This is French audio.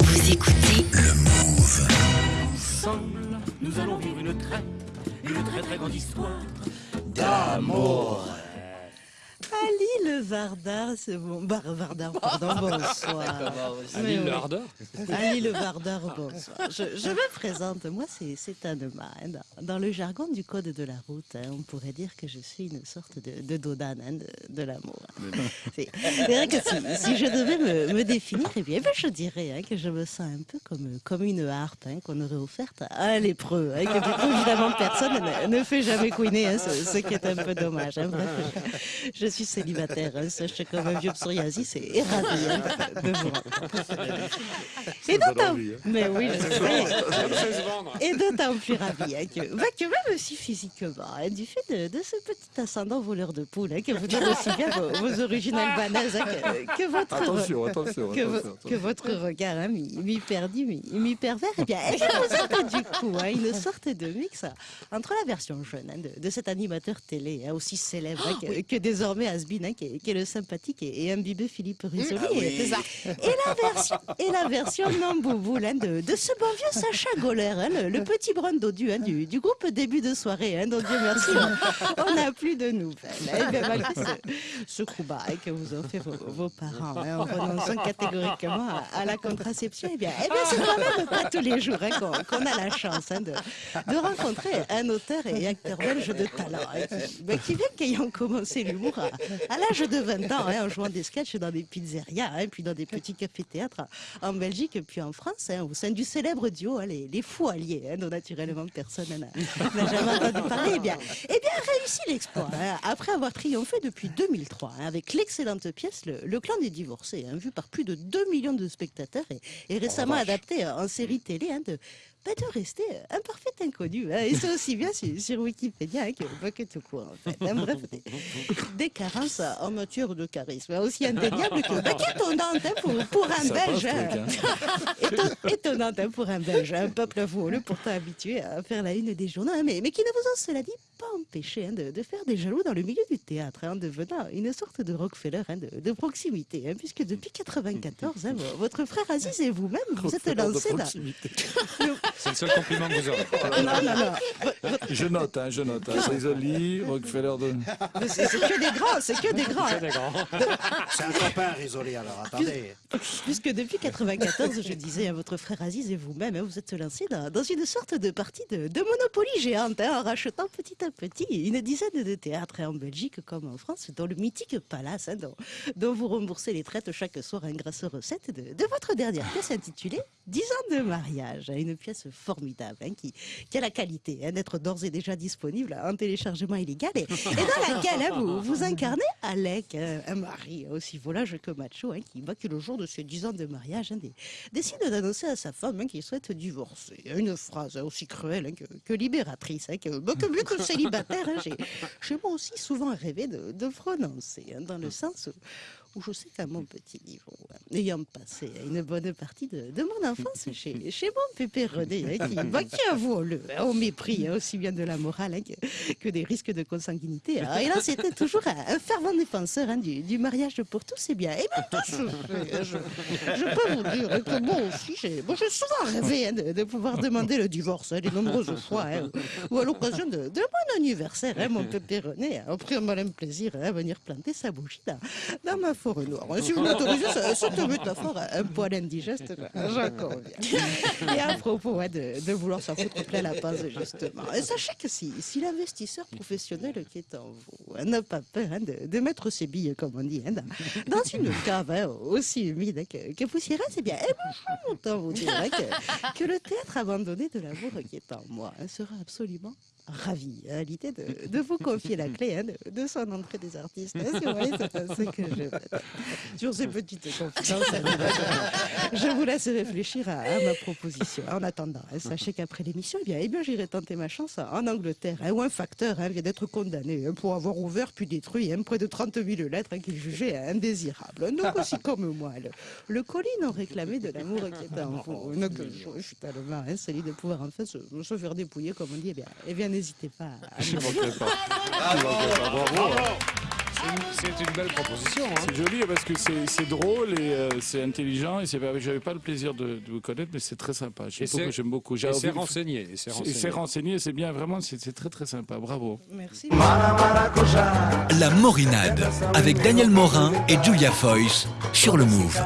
Vous écoutez. Ensemble, nous allons vivre une très, une très très grande histoire. Ali le Vardar, c'est bon. Bar Vardar, pardon, bonsoir. Ali le Hardeur Ali le Vardar, bonsoir. Je, je me présente, moi c'est Anema. hein. Dans, dans le jargon du code de la route, hein, on pourrait dire que je suis une sorte de, de Dodan hein, de, de l'amour. C'est c'est vrai que si, si je devais me, me définir, eh bien, je dirais que je me sens un peu comme, comme une harpe qu'on aurait offerte à un lépreux. que du coup, évidemment, personne ne, ne fait jamais couiner, ce, ce qui est un peu dommage. Bref, je, je suis célibataire, hein, sèche comme un vieux psoriasis et ravi hein, de, vous. Et d'autant, mais oui, je. Et d'autant plus ravi hein, que, bah, que même si physiquement, hein, du fait de, de ce petit ascendant voleur de poule, hein, que vous donne aussi bien vos, vos origines albanaises, hein, que, que votre Attention, attention, que, attention. que votre regard hein, mi- mi-perdu, mi- mi-pervers, eh bien, eh bien, vous êtes du coup hein, une sorte de mix hein, entre la version jeune hein, de, de cet animateur télé hein, aussi célèbre hein, que, que désormais Asbin, hein, qui, est, qui est le sympathique et, et imbibé Philippe Risoli. et, et la version, et la version non bouboule hein, de, de ce bon vieux Sacha Goller, hein, le, le petit brun dodu du, du groupe début de soirée, hein, dont Dieu merci, on- n'a plus de nouvelles. hein. Eh bien, malgré ce, ce que vous ont fait vos, vos parents en renonçant catégoriquement à, à la contraception, eh bien, eh bien c'est quand même pas tous les jours qu'on a la chance de, de rencontrer un auteur et acteur belge de talent, qui, qui vient qu'ayant commencé l'humour à, l'âge de 20 ans, hein, en jouant des sketchs dans des pizzerias, hein, puis dans des petits cafés-théâtres en Belgique, puis en France, hein, au sein du célèbre duo, hein, les, les Fous Alliés, hein, dont naturellement personne n'a jamais entendu parler, eh bien, eh bien réussi l'exploit, hein, après avoir triomphé depuis 2003, hein, avec l'excellente pièce Le, Le clan des divorcés, hein, vue par plus de 2 millions de spectateurs et, et récemment adapté euh, en série télé hein, de, bah, de rester un parfait inconnu. hein, et c'est aussi bien sur, sur Wikipédia hein, que, bah, tout court, en fait. hein. bref, des, des carences en matière de charisme, aussi indéniables que bah, qu'étonnantes hein, pour, pour un Ça Belge. Éton- étonnante pour un Belge, un peuple voleux pourtant habitué à faire la une des journaux, mais, mais qui ne vous ont, cela dit, pas empêché hein, de, de faire des jaloux dans le milieu du théâtre, hein, en devenant une sorte de Rockefeller hein, de, de proximité, hein, puisque depuis 94, hein, vo- votre frère Aziz et vous-même, vous êtes lancés dans... C'est le seul compliment que vous aurez. Non, non, non, votre- Je note, hein, je note. Hein. Risoli, Rockefeller de. c'est que des grands, c'est que des grands. hein. C'est des grands. C'est un copain risolé alors, attendez. Puisque depuis 94, je disais à votre frère Aziz et vous-même, hein, vous êtes lancés dans, dans une sorte de partie de, de Monopoly géante, hein, en rachetant petit à petit une dizaine de théâtres hein, en Belgique comme en France, dans le mythique Palace, hein, dont, vous remboursez les traites chaque soir grâce aux recettes de, votre dernière pièce intitulée 10 ans de mariage. Une pièce formidable hein, qui, a la qualité d'être d'ores et déjà disponible en téléchargement illégal et, dans laquelle vous, vous incarnez Alec, hein, un mari aussi volage que macho, qui, le jour de ses 10 ans de mariage dé- décide d'annoncer à sa femme qu'il souhaite divorcer. Une phrase aussi cruelle que, libératrice, que, que mieux que célibataire, hein, j'ai moi aussi souvent rêvé de, de prononcer, hein, dans le sens où, je sais qu'à mon petit niveau, hein, ayant passé une bonne partie de, de mon enfance chez, chez mon pépé René, hein, qui, bah, qui avoue hein, au mépris hein, aussi bien de la morale hein, que, que des risques de consanguinité. hein. Et là, c'était toujours un, fervent défenseur du, du mariage pour tous, et bien, et bien tout se fait. Je, je peux vous dire que moi aussi, j'ai j'ai souvent rêvé de, de pouvoir demander le divorce, de nombreuses fois, ou à l'occasion de, de mon anniversaire, mon pépé René a pris un malin plaisir à venir planter sa bougie dans, dans ma forêt noire. hein. Si vous m'autorisez, ça- cette métaphore un poil indigeste, j'en conviens. Et à propos hein, de, de vouloir s'en foutre plein la passe, justement, et sachez que si, si l'investisseur professionnel qui est en vous hein, n'a pas peur hein, de, de mettre ses billes, comme on dit, hein, dans, une cave hein, aussi humide hein, que, que poussiéreuse, eh bien, autant vous dire hein, que, que le théâtre abandonné de l'amour qui est en moi hein, sera absolument ravi à l'idée de, de vous confier la clé hein, de, de son entrée des artistes. hein, si vous voyez, c'est que je. Sur ces petites confidences, hein, je vous laisse réfléchir à, à ma proposition. En attendant, hein, sachez qu'après l'émission, eh bien, eh bien, j'irai tenter ma chance en Angleterre, hein, où un facteur hein, vient d'être condamné hein, pour avoir ouvert puis détruit hein, près de 30 000 lettres hein, qu'il jugeait indésirables. Donc aussi comme moi, le, le colis non réclamé de l'amour qui est en vous. Donc, je, suis tellement hein, solide de pouvoir enfin se, se faire dépouiller, comme on dit. Eh bien, eh bien n'hésitez pas à Je ne manquerai pas. Je ne manquerai pas. Bravo. C'est une belle proposition. hein. C'est joli parce que c'est drôle et euh, c'est intelligent. Et j'avais pas le plaisir de, de vous connaître, mais c'est très sympa. J'aime Et c'est- beaucoup. J'aime c'est renseigné. et c'est renseigné. C'est bien. Vraiment, c'est c'est très très sympa. Bravo. Merci. La Morinade avec Daniel Morin et Julia Foyce sur le Move.